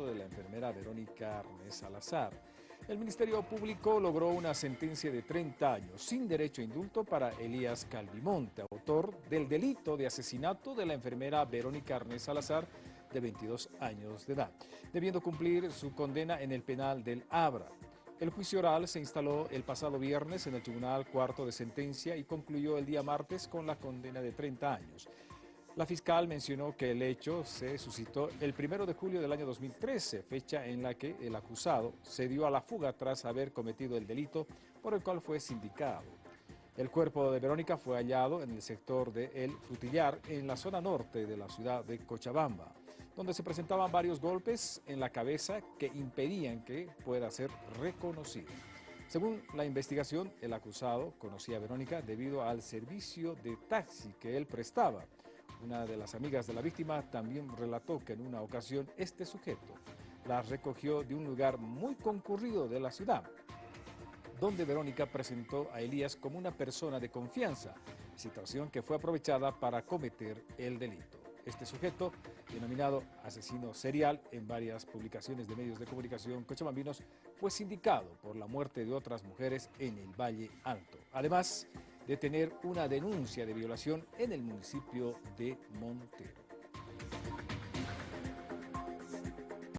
de la enfermera Verónica Arnés Salazar. El Ministerio Público logró una sentencia de 30 años sin derecho a indulto para Elías Calvimonte, autor del delito de asesinato de la enfermera Verónica Arnés Salazar, de 22 años de edad, debiendo cumplir su condena en el penal del Abra. El juicio oral se instaló el pasado viernes en el Tribunal Cuarto de Sentencia y concluyó el día martes con la condena de 30 años. La fiscal mencionó que el hecho se suscitó el 1 de julio del año 2013, fecha en la que el acusado se dio a la fuga tras haber cometido el delito por el cual fue sindicado. El cuerpo de Verónica fue hallado en el sector de El Frutillar, en la zona norte de la ciudad de Cochabamba, donde se presentaban varios golpes en la cabeza que impedían que pueda ser reconocido. Según la investigación, el acusado conocía a Verónica debido al servicio de taxi que él prestaba, una de las amigas de la víctima también relató que en una ocasión este sujeto la recogió de un lugar muy concurrido de la ciudad, donde Verónica presentó a Elías como una persona de confianza, situación que fue aprovechada para cometer el delito. Este sujeto, denominado asesino serial en varias publicaciones de medios de comunicación cochabambinos, fue sindicado por la muerte de otras mujeres en el Valle Alto. Además, de tener una denuncia de violación en el municipio de Montero.